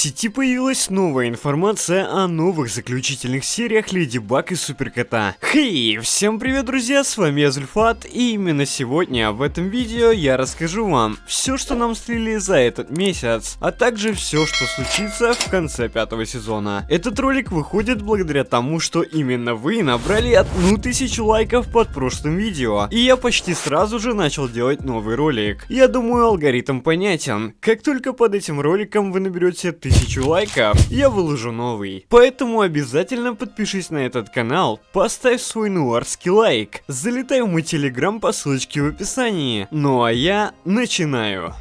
сети появилась новая информация о новых заключительных сериях Леди Баг и Суперкота. Хей, всем привет, друзья, с вами я Зульфат, и именно сегодня в этом видео я расскажу вам все, что нам слили за этот месяц, а также все, что случится в конце пятого сезона. Этот ролик выходит благодаря тому, что именно вы набрали одну тысячу лайков под прошлым видео, и я почти сразу же начал делать новый ролик. Я думаю, алгоритм понятен. Как только под этим роликом вы наберете наберете тысячу лайков, я выложу новый. Поэтому обязательно подпишись на этот канал, поставь свой нуарский лайк, залетай в мой телеграм по ссылочке в описании. Ну а я начинаю.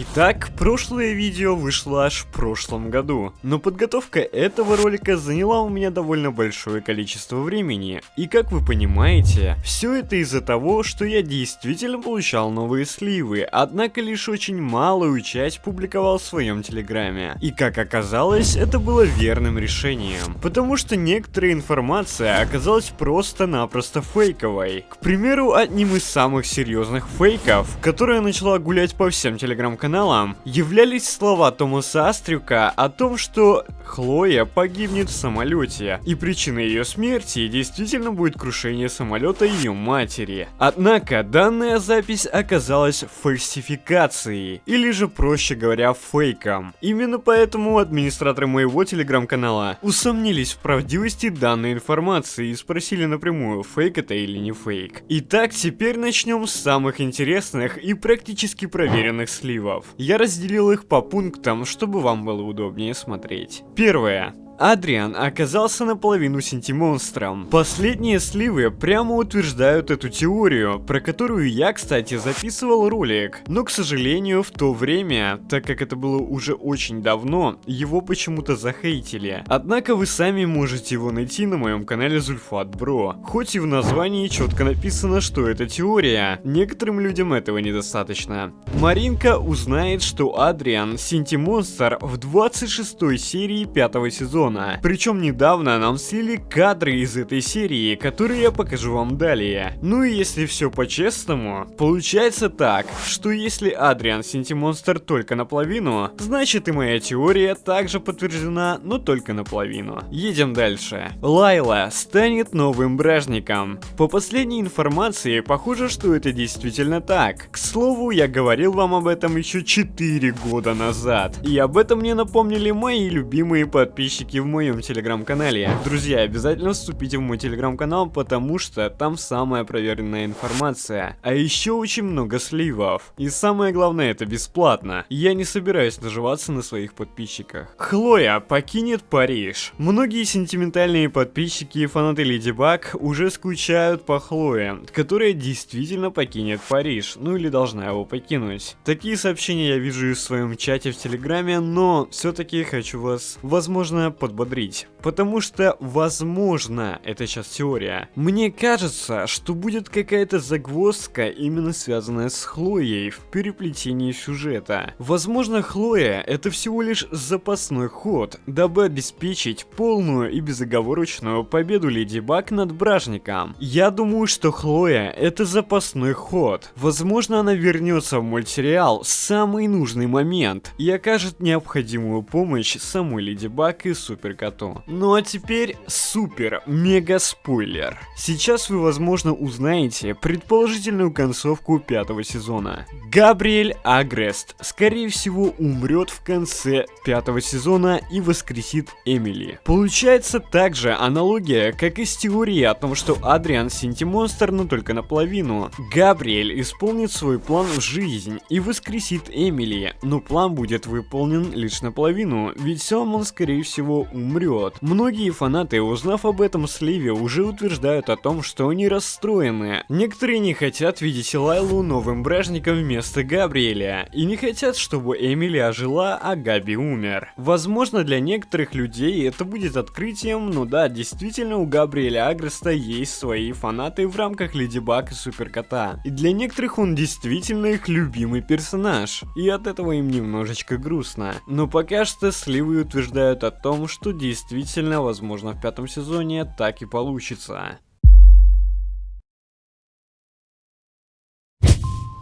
Итак, прошлое видео вышло аж в прошлом году, но подготовка этого ролика заняла у меня довольно большое количество времени, и как вы понимаете, все это из-за того, что я действительно получал новые сливы, однако лишь очень малую часть публиковал в своем телеграме. И как оказалось, это было верным решением, потому что некоторая информация оказалась просто-напросто фейковой. К примеру, одним из самых серьезных фейков, которая начала гулять по всем телеграм-каналам, каналом являлись слова Томаса Астрюка о том, что Хлоя погибнет в самолете, и причиной ее смерти действительно будет крушение самолета ее матери. Однако данная запись оказалась фальсификацией, или же проще говоря фейком. Именно поэтому администраторы моего телеграм-канала усомнились в правдивости данной информации и спросили напрямую, фейк это или не фейк. Итак, теперь начнем с самых интересных и практически проверенных сливов Я разделил их по пунктам, чтобы вам было удобнее смотреть. Первое. Адриан оказался наполовину синтимонстром. Последние сливы прямо утверждают эту теорию, про которую я, кстати, записывал ролик. Но, к сожалению, в то время, так как это было уже очень давно, его почему-то захейтили. Однако вы сами можете его найти на моем канале Зульфат Бро. Хоть и в названии четко написано, что это теория, некоторым людям этого недостаточно. Маринка узнает, что Адриан синтимонстр в 26 серии 5 сезона сезона. Причем недавно нам слили кадры из этой серии, которые я покажу вам далее. Ну и если все по-честному, получается так, что если Адриан Синтимонстр только наполовину, значит и моя теория также подтверждена, но только наполовину. Едем дальше. Лайла станет новым бражником. По последней информации, похоже, что это действительно так. К слову, я говорил вам об этом еще 4 года назад. И об этом мне напомнили мои любимые подписчики в моем телеграм-канале. Друзья, обязательно вступите в мой телеграм-канал, потому что там самая проверенная информация. А еще очень много сливов. И самое главное, это бесплатно. Я не собираюсь наживаться на своих подписчиках. Хлоя покинет Париж. Многие сентиментальные подписчики и фанаты Леди Баг уже скучают по Хлое, которая действительно покинет Париж, ну или должна его покинуть. Такие сообщения я вижу и в своем чате в Телеграме, но все-таки хочу вас, возможно, под подбодрить. Потому что, возможно, это сейчас теория, мне кажется, что будет какая-то загвоздка, именно связанная с Хлоей в переплетении сюжета. Возможно, Хлоя это всего лишь запасной ход, дабы обеспечить полную и безоговорочную победу Леди Баг над Бражником. Я думаю, что Хлоя это запасной ход. Возможно, она вернется в мультсериал в самый нужный момент и окажет необходимую помощь самой Леди Баг и Супер Суперкоту. Ну а теперь супер мега спойлер. Сейчас вы возможно узнаете предположительную концовку пятого сезона. Габриэль Агрест скорее всего умрет в конце пятого сезона и воскресит Эмили. Получается также аналогия, как и с теорией о том, что Адриан Синтимонстр, но только наполовину. Габриэль исполнит свой план в жизнь и воскресит Эмили, но план будет выполнен лишь наполовину, ведь сам он скорее всего умрет. Многие фанаты, узнав об этом сливе, уже утверждают о том, что они расстроены. Некоторые не хотят видеть Лайлу новым бражником вместо Габриэля, и не хотят, чтобы Эмили ожила, а Габи умер. Возможно, для некоторых людей это будет открытием, но да, действительно у Габриэля Агреста есть свои фанаты в рамках Леди Баг и Суперкота. И для некоторых он действительно их любимый персонаж, и от этого им немножечко грустно. Но пока что сливы утверждают о том, что действительно, возможно, в пятом сезоне так и получится.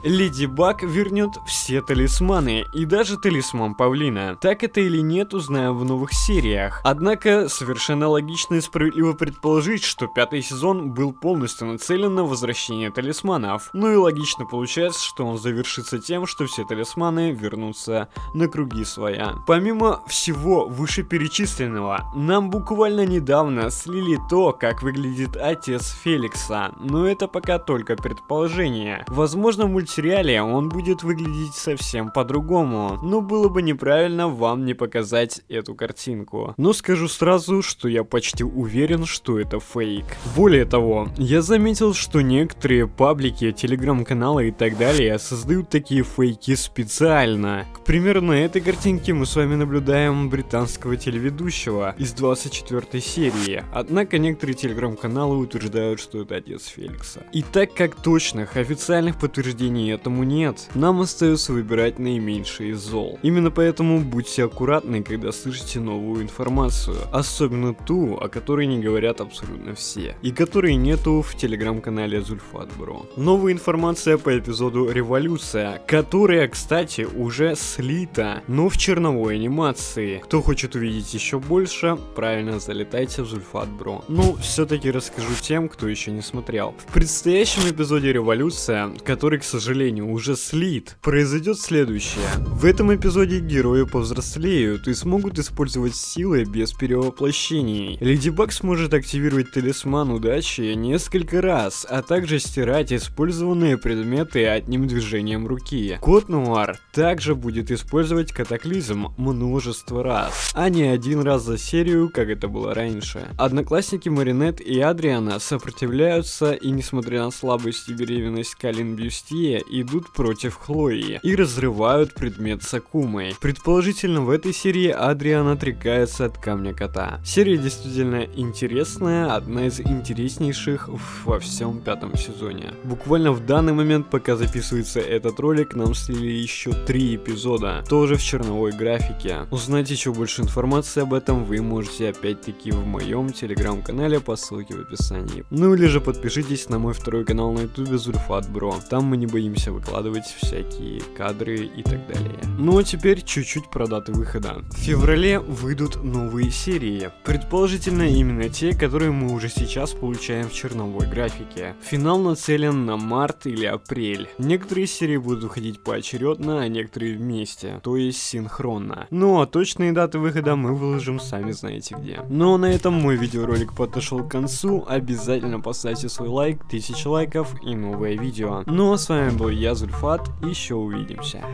Леди Баг вернет все талисманы и даже талисман Павлина. Так это или нет, узнаем в новых сериях. Однако, совершенно логично и справедливо предположить, что пятый сезон был полностью нацелен на возвращение талисманов. Ну и логично получается, что он завершится тем, что все талисманы вернутся на круги своя. Помимо всего вышеперечисленного, нам буквально недавно слили то, как выглядит отец Феликса, но это пока только предположение. Возможно в мультсериале он будет выглядеть совсем по-другому, но было бы неправильно вам не показать эту картинку. Но скажу сразу, что я почти уверен, что это фейк. Более того, я заметил, что некоторые паблики, телеграм-каналы и так далее создают такие фейки специально. К примеру, на этой картинке мы с вами наблюдаем британского телеведущего из 24 серии, однако некоторые телеграм-каналы утверждают, что это отец Феликса. И так как точных официальных подтверждений этому нет, нам остается выбирать наименьшее из зол. Именно поэтому будьте аккуратны, когда слышите новую информацию, особенно ту, о которой не говорят абсолютно все, и которой нету в телеграм-канале Зульфат Бро. Новая информация по эпизоду Революция, которая, кстати, уже слита, но в черновой анимации. Кто хочет увидеть еще больше, правильно залетайте в Зульфат Бро. Ну, все-таки расскажу тем, кто еще не смотрел. В предстоящем эпизоде Революция, который, к сожалению, уже слит, произойдет следующее. В этом эпизоде герои повзрослеют и смогут использовать силы без перевоплощений. Леди Баг сможет активировать талисман удачи несколько раз, а также стирать использованные предметы одним движением руки. Кот Нуар также будет использовать катаклизм множество раз, а не один раз за серию, как это было раньше. Одноклассники Маринет и Адриана сопротивляются и несмотря на слабость и беременность Калин Бюстье, идут против Хлои и разрывают предмет с Акумой. Предположительно в этой серии Адриан отрекается от Камня Кота. Серия действительно интересная, одна из интереснейших во всем пятом сезоне. Буквально в данный момент, пока записывается этот ролик, нам слили еще три эпизода, тоже в черновой графике. Узнать еще больше информации об этом вы можете опять-таки в моем телеграм-канале по ссылке в описании. Ну или же подпишитесь на мой второй канал на ютубе Зульфат Бро. Там мы не боимся выкладывать всякие кадры и так далее. Ну а теперь чуть-чуть про даты выхода. В феврале выйдут новые серии. Предположительно именно те, которые мы уже сейчас получаем в черновой графике. Финал нацелен на март или апрель. Некоторые серии будут выходить поочередно, а некоторые вместе, то есть синхронно. Ну а точные даты выхода мы выложим сами знаете где. Ну а на этом мой видеоролик подошел к концу. Обязательно поставьте свой лайк, 1000 лайков и новое видео. Ну а с вами был я, Зульфат, еще увидимся.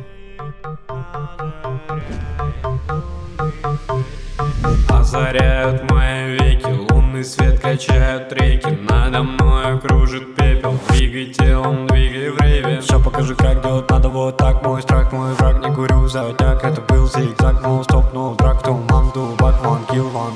Озаряют мои веки, лунный свет качают реки. Надо мной кружит пепел, двигай телом, двигай в рейве Все покажи, как делать надо вот так Мой страх, мой враг, не курю за так Это был зигзаг, но стоп, но драк, то манду, бак, ван, килл, ван,